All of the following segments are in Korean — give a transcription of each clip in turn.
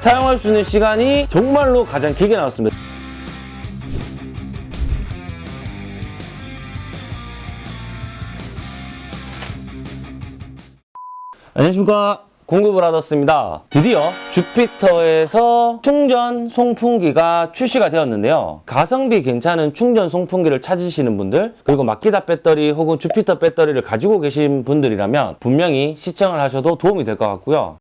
사용할 수 있는 시간이 정말로 가장 길게 나왔습니다. 안녕하십니까. 공급을 하셨습니다. 드디어 주피터에서 충전 송풍기가 출시가 되었는데요. 가성비 괜찮은 충전 송풍기를 찾으시는 분들 그리고 마키다 배터리 혹은 주피터 배터리를 가지고 계신 분들이라면 분명히 시청을 하셔도 도움이 될 것 같고요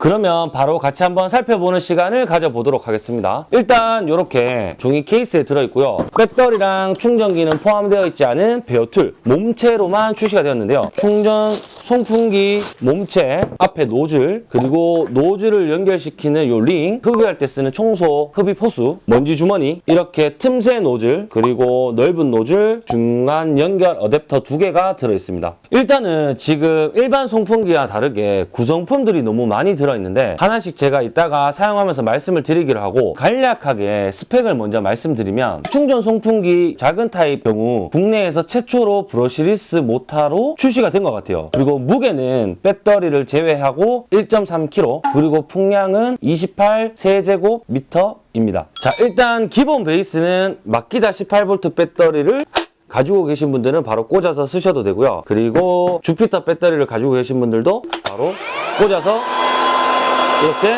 그러면 바로 같이 한번 살펴보는 시간을 가져보도록 하겠습니다. 일단 이렇게 종이 케이스에 들어있고요. 배터리랑 충전기는 포함되어 있지 않은 bare tool 몸체로만 출시가 되었는데요. 충전 송풍기 몸체 앞에 노즐 그리고 노즐을 연결시키는 요 링 흡입할 때 쓰는 청소 흡입 호스 먼지 주머니 이렇게 틈새 노즐 그리고 넓은 노즐 중간 연결 어댑터 두 개가 들어있습니다. 일단은 지금 일반 송풍기와 다르게 구성품들이 너무 많이 들어있는데 하나씩 제가 이따가 사용하면서 말씀을 드리기로 하고 간략하게 스펙을 먼저 말씀드리면 충전 송풍기 작은 타입 경우 국내에서 최초로 brushless 모타로 출시가 된 것 같아요. 그리고 무게는 배터리를 제외하고 1.3kg 그리고 풍량은 28 세제곱미터 입니다. 자 일단 기본 베이스는 마키다 18V 배터리를 가지고 계신 분들은 바로 꽂아서 쓰셔도 되고요. 그리고 주피터 배터리를 가지고 계신 분들도 바로 꽂아서 이렇게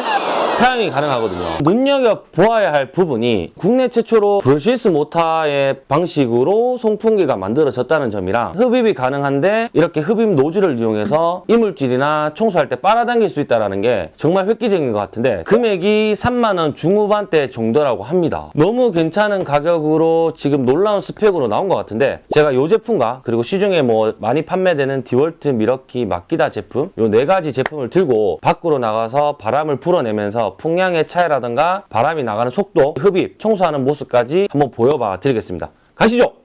사용이 가능하거든요. 눈여겨보아야 할 부분이 국내 최초로 brushless 모타의 방식으로 송풍기가 만들어졌다는 점이랑 흡입이 가능한데 이렇게 흡입 노즐을 이용해서 이물질이나 청소할 때 빨아당길 수 있다는 게 정말 획기적인 것 같은데 금액이 3만 원 중후반대 정도라고 합니다. 너무 괜찮은 가격으로 지금 놀라운 스펙으로 나온 것 같은데 제가 이 제품과 그리고 시중에 뭐 많이 판매되는 디월트 밀워키 마키다 제품 이 네 가지 제품을 들고 밖으로 나가서 바람을 불어내면서 풍량의 차이라든가 바람이 나가는 속도, 흡입, 청소하는 모습까지 한번 보여봐 드리겠습니다. 가시죠!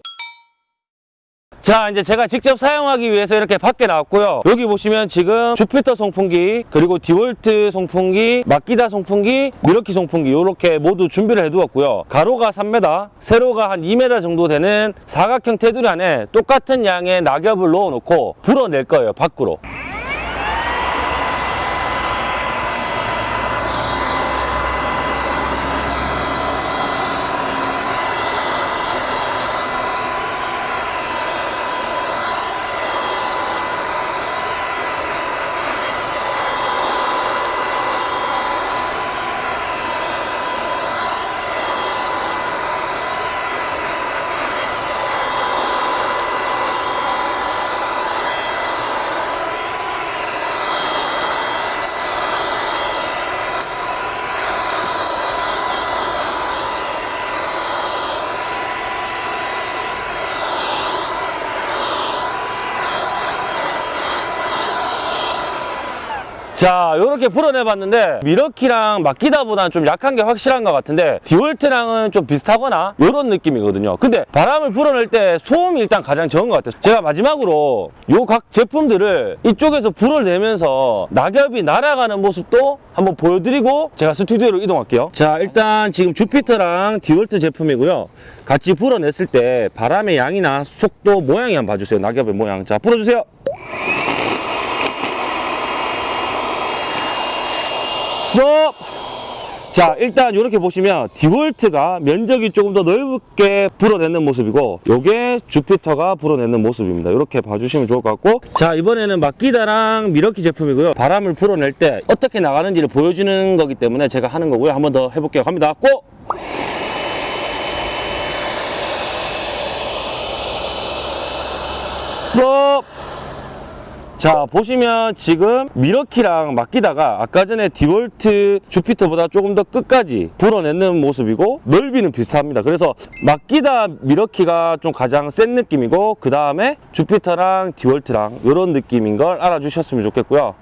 자 이제 제가 직접 사용하기 위해서 이렇게 밖에 나왔고요 여기 보시면 지금 주피터 송풍기 그리고 디월트 송풍기 마키다 송풍기 밀워키 송풍기 이렇게 모두 준비를 해두었고요 가로가 3m 세로가 한 2m 정도 되는 사각형 테두리 안에 똑같은 양의 낙엽을 넣어 놓고 불어낼 거예요 밖으로 자 이렇게 불어내봤는데 미러키랑 마키다보다는 좀 약한 게 확실한 것 같은데 디월트랑은 좀 비슷하거나 이런 느낌이거든요. 근데 바람을 불어낼 때 소음이 일단 가장 적은 것 같아요. 제가 마지막으로 요 각 제품들을 이쪽에서 불을 내면서 낙엽이 날아가는 모습도 한번 보여드리고 제가 스튜디오로 이동할게요. 자 일단 지금 주피터랑 디월트 제품이고요. 같이 불어냈을 때 바람의 양이나 속도 모양이 한번 봐주세요. 낙엽의 모양. 자 불어주세요 스톱! 자 일단 이렇게 보시면 디월트가 면적이 조금 더 넓게 불어내는 모습이고 요게 주피터가 불어내는 모습입니다 이렇게 봐주시면 좋을 것 같고 자 이번에는 마키다랑 미러키 제품이고요 바람을 불어낼 때 어떻게 나가는지를 보여주는 거기 때문에 제가 하는 거고요 한번 더 해볼게요 갑니다 고! 스톱! 자 보시면 지금 밀워키랑 마키다가 아까 전에 디월트 주피터보다 조금 더 끝까지 불어내는 모습이고 넓이는 비슷합니다. 그래서 마키다 밀워키가 좀 가장 센 느낌이고 그 다음에 주피터랑 디월트랑 이런 느낌인 걸 알아주셨으면 좋겠고요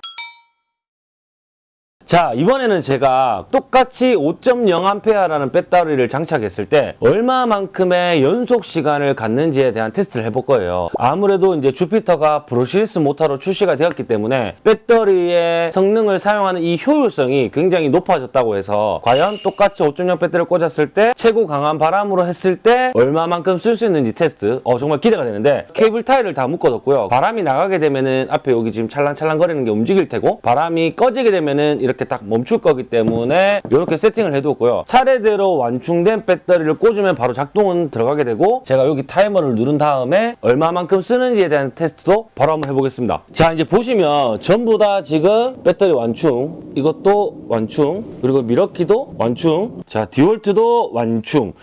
자 이번에는 제가 똑같이 5.0A라는 배터리를 장착했을 때 얼마만큼의 연속 시간을 갖는지에 대한 테스트를 해볼 거예요. 아무래도 이제 주피터가 brushless 모터로 출시가 되었기 때문에 배터리의 성능을 사용하는 이 효율성이 굉장히 높아졌다고 해서 과연 똑같이 5.0 배터리를 꽂았을 때 최고 강한 바람으로 했을 때 얼마만큼 쓸 수 있는지 테스트 어 정말 기대가 되는데 케이블 타일을 다 묶어뒀고요. 바람이 나가게 되면은 앞에 여기 지금 찰랑찰랑 거리는 게 움직일 테고 바람이 꺼지게 되면은 이렇게 이렇게 딱 멈출 거기 때문에 이렇게 세팅을 해두었고요. 차례대로 완충된 배터리를 꽂으면 바로 작동은 들어가게 되고 제가 여기 타이머를 누른 다음에 얼마만큼 쓰는지에 대한 테스트도 바로 한번 해보겠습니다. 자 이제 보시면 전부 다 지금 배터리 완충 이것도 완충 그리고 미러키도 완충 자 디월트도 완충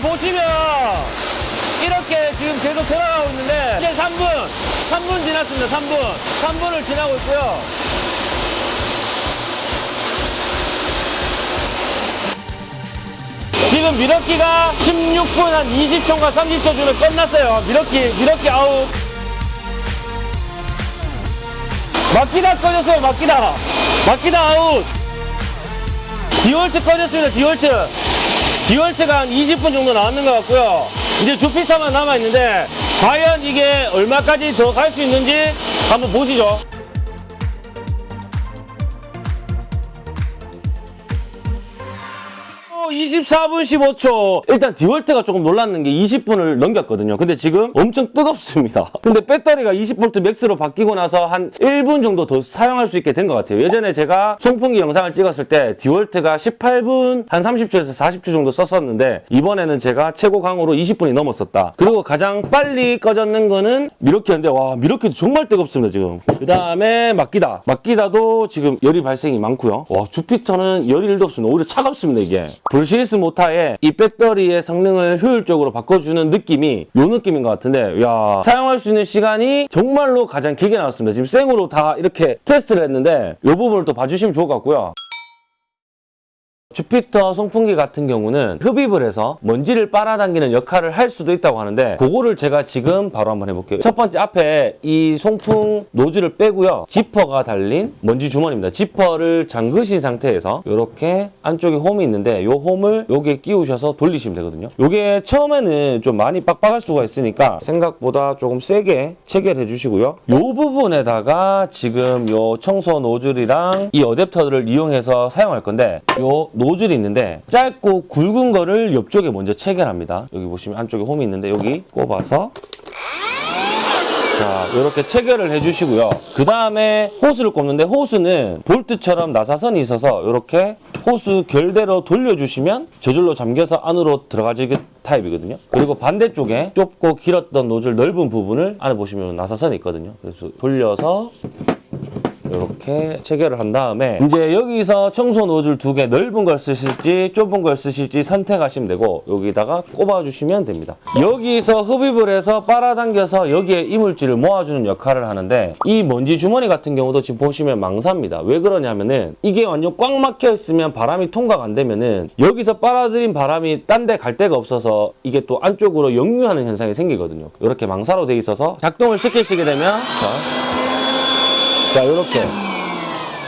지금 보시면 이렇게 지금 계속 돌아가고 있는데 이제 3분, 3분 지났습니다. 3분. 3분을 지나고 있고요. 지금 밀워키가 16분 한 20초인가 30초 주면 끝났어요. 밀워키, 밀워키 아웃. 마키다 꺼졌어요, 마키다. 마키다 아웃. 디월트 꺼졌습니다, 디월트. 디월트가 한 20분 정도 나왔는 것 같고요. 이제 주피터만 남아있는데, 과연 이게 얼마까지 더 갈 수 있는지 한번 보시죠. 24분 15초. 일단 디월트가 조금 놀랐는 게 20분을 넘겼거든요. 근데 지금 엄청 뜨겁습니다. 근데 배터리가 20V MAX로 바뀌고 나서 한 1분 정도 더 사용할 수 있게 된 것 같아요. 예전에 제가 송풍기 영상을 찍었을 때 디월트가 18분 한 30초에서 40초 정도 썼었는데 이번에는 제가 최고 강으로 20분이 넘었었다. 그리고 가장 빨리 꺼졌는 거는 밀워키였는데 와 밀워키도 정말 뜨겁습니다 지금. 그 다음에 마키다. 마키다도 지금 열이 발생이 많고요. 와 주피터는 열이 1도 없습니다. 오히려 차갑습니다 이게. brushless 모타의 이 배터리의 성능을 효율적으로 바꿔주는 느낌이 요 느낌인 것 같은데 야 사용할 수 있는 시간이 정말로 가장 길게 나왔습니다. 지금 생으로 다 이렇게 테스트를 했는데 이 부분을 또 봐주시면 좋을 것 같고요. 주피터 송풍기 같은 경우는 흡입을 해서 먼지를 빨아당기는 역할을 할 수도 있다고 하는데 그거를 제가 지금 바로 한번 해볼게요. 첫 번째 앞에 이 송풍 노즐을 빼고요. 지퍼가 달린 먼지 주머니입니다. 지퍼를 잠그신 상태에서 이렇게 안쪽에 홈이 있는데 이 홈을 여기에 끼우셔서 돌리시면 되거든요. 이게 처음에는 좀 많이 빡빡할 수가 있으니까 생각보다 조금 세게 체결해 주시고요. 이 부분에다가 지금 이 청소 노즐이랑 이 어댑터를 이용해서 사용할 건데 이 노즐이 있는데 짧고 굵은 거를 옆쪽에 먼저 체결합니다. 여기 보시면 안쪽에 홈이 있는데 여기 꼽아서 자, 이렇게 체결을 해주시고요. 그 다음에 호스를 꼽는데 호스는 볼트처럼 나사선이 있어서 이렇게 호스 결대로 돌려주시면 저절로 잠겨서 안으로 들어가지기 타입이거든요. 그리고 반대쪽에 좁고 길었던 노즐 넓은 부분을 안에 보시면 나사선이 있거든요. 그래서 돌려서 이렇게 체결을 한 다음에 이제 여기서 청소 노즐 두 개 넓은 걸 쓰실지 좁은 걸 쓰실지 선택하시면 되고 여기다가 꼽아 주시면 됩니다. 여기서 흡입을 해서 빨아당겨서 여기에 이물질을 모아주는 역할을 하는데 이 먼지 주머니 같은 경우도 지금 보시면 망사입니다. 왜 그러냐면은 이게 완전 꽉 막혀 있으면 바람이 통과가 안 되면은 여기서 빨아들인 바람이 딴 데 갈 데가 없어서 이게 또 안쪽으로 역류하는 현상이 생기거든요. 이렇게 망사로 돼 있어서 작동을 시키시게 되면 자, 자, 요렇게.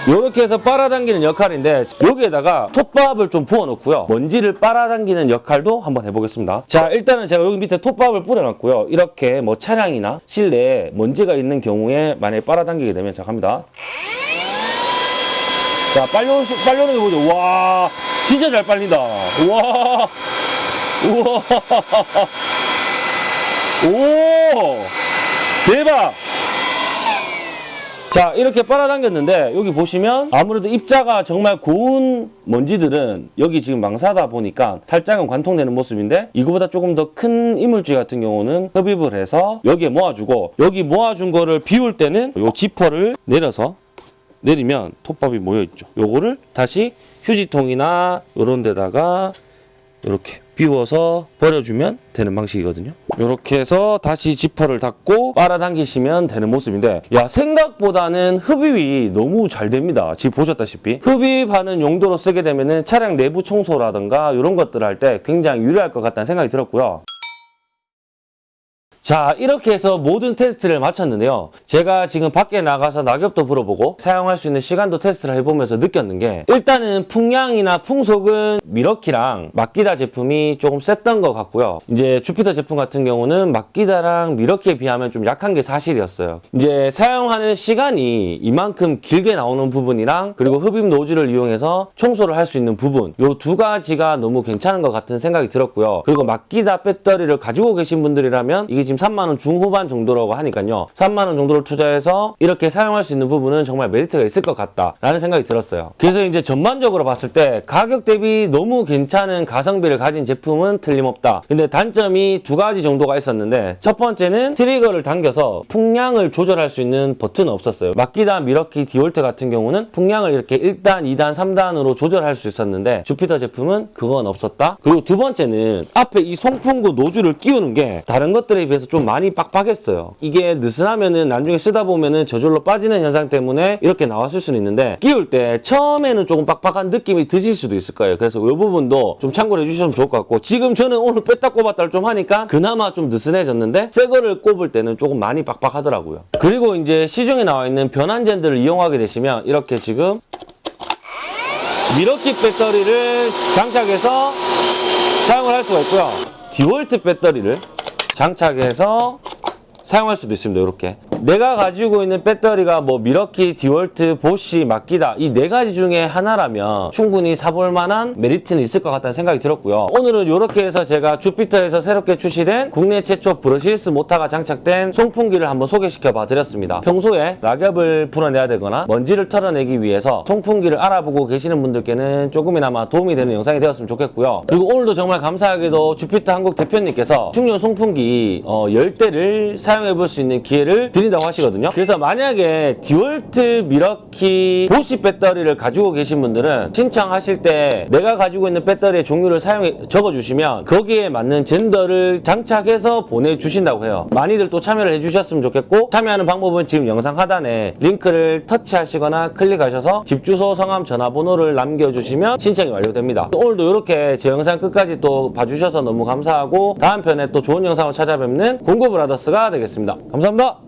요렇게 해서 빨아당기는 역할인데 여기에다가 톱밥을 좀 부어놓고요. 먼지를 빨아당기는 역할도 한번 해보겠습니다. 자, 일단은 제가 여기 밑에 톱밥을 뿌려놨고요. 이렇게 뭐 차량이나 실내에 먼지가 있는 경우에 만약에 빨아당기게 되면 자, 갑니다. 자, 빨리 오는 거 보죠. 와, 진짜 잘 빨린다. 와, 우와. 오, 대박. 자 이렇게 빨아당겼는데 여기 보시면 아무래도 입자가 정말 고운 먼지들은 여기 지금 망사다 보니까 살짝은 관통되는 모습인데 이거보다 조금 더 큰 이물질 같은 경우는 흡입을 해서 여기에 모아주고 여기 모아준 거를 비울 때는 요 지퍼를 내려서 내리면 톱밥이 모여있죠. 요거를 다시 휴지통이나 요런 데다가 이렇게 비워서 버려주면 되는 방식이거든요. 이렇게 해서 다시 지퍼를 닫고 빨아당기시면 되는 모습인데 야 생각보다는 흡입이 너무 잘 됩니다. 지금 보셨다시피 흡입하는 용도로 쓰게 되면 차량 내부 청소라든가 이런 것들 할 때 굉장히 유리할 것 같다는 생각이 들었고요. 자 이렇게 해서 모든 테스트를 마쳤는데요. 제가 지금 밖에 나가서 낙엽도 불어보고 사용할 수 있는 시간도 테스트를 해보면서 느꼈는 게 일단은 풍량이나 풍속은 미러키랑 마키다 제품이 조금 셌던 것 같고요. 이제 주피터 제품 같은 경우는 마키다랑 미러키에 비하면 좀 약한 게 사실이었어요. 이제 사용하는 시간이 이만큼 길게 나오는 부분이랑 그리고 흡입 노즐을 이용해서 청소를 할 수 있는 부분 요 두 가지가 너무 괜찮은 것 같은 생각이 들었고요. 그리고 마키다 배터리를 가지고 계신 분들이라면 이게 지금 3만 원 중후반 정도라고 하니까요. 3만 원 정도를 투자해서 이렇게 사용할 수 있는 부분은 정말 메리트가 있을 것 같다라는 생각이 들었어요. 그래서 이제 전반적으로 봤을 때 가격 대비 너무 괜찮은 가성비를 가진 제품은 틀림없다. 근데 단점이 두 가지 정도가 있었는데 첫 번째는 트리거를 당겨서 풍량을 조절할 수 있는 버튼은 없었어요. 마키다 밀워키 디월트 같은 경우는 풍량을 이렇게 1단, 2단, 3단으로 조절할 수 있었는데 주피터 제품은 그건 없었다. 그리고 두 번째는 앞에 이 송풍구 노즐을 끼우는 게 다른 것들에 비해서 좀 많이 빡빡했어요. 이게 느슨하면은 나중에 쓰다 보면은 저절로 빠지는 현상 때문에 이렇게 나왔을 수는 있는데 끼울 때 처음에는 조금 빡빡한 느낌이 드실 수도 있을 거예요. 그래서 이 부분도 좀 참고를 해주시면 좋을 것 같고 지금 저는 오늘 뺐다 꼽았다를 좀 하니까 그나마 좀 느슨해졌는데 새 거를 꼽을 때는 조금 많이 빡빡하더라고요. 그리고 이제 시중에 나와 있는 변환 젠들을 이용하게 되시면 이렇게 지금 미러키 배터리를 장착해서 사용을 할 수가 있고요. 디월트 배터리를 장착해서 사용할 수도 있습니다. 이렇게 내가 가지고 있는 배터리가 뭐 밀워키, 디월트, 보쉬, 마키다 이 네 가지 중에 하나라면 충분히 사볼 만한 메리트는 있을 것 같다는 생각이 들었고요. 오늘은 이렇게 해서 제가 주피터에서 새롭게 출시된 국내 최초 brushless 모터가 장착된 송풍기를 한번 소개시켜 봐 드렸습니다. 평소에 낙엽을 풀어내야 되거나 먼지를 털어내기 위해서 송풍기를 알아보고 계시는 분들께는 조금이나마 도움이 되는 영상이 되었으면 좋겠고요. 그리고 오늘도 정말 감사하게도 주피터 한국 대표님께서 충전 송풍기 어, 10대를 사용해 볼 수 있는 기회를 드린다고 하시거든요. 그래서 만약에 디월트 밀워키 보쉬 배터리를 가지고 계신 분들은 신청하실 때 내가 가지고 있는 배터리의 종류를 사용해 적어주시면 거기에 맞는 젠더를 장착해서 보내주신다고 해요. 많이들 또 참여를 해주셨으면 좋겠고 참여하는 방법은 지금 영상 하단에 링크를 터치하시거나 클릭하셔서 집 주소, 성함, 전화번호를 남겨주시면 신청이 완료됩니다. 오늘도 이렇게 제 영상 끝까지 또 봐주셔서 너무 감사하고 다음 편에 또 좋은 영상을 찾아뵙는 공구브라더스가 되겠습니다. 감사합니다.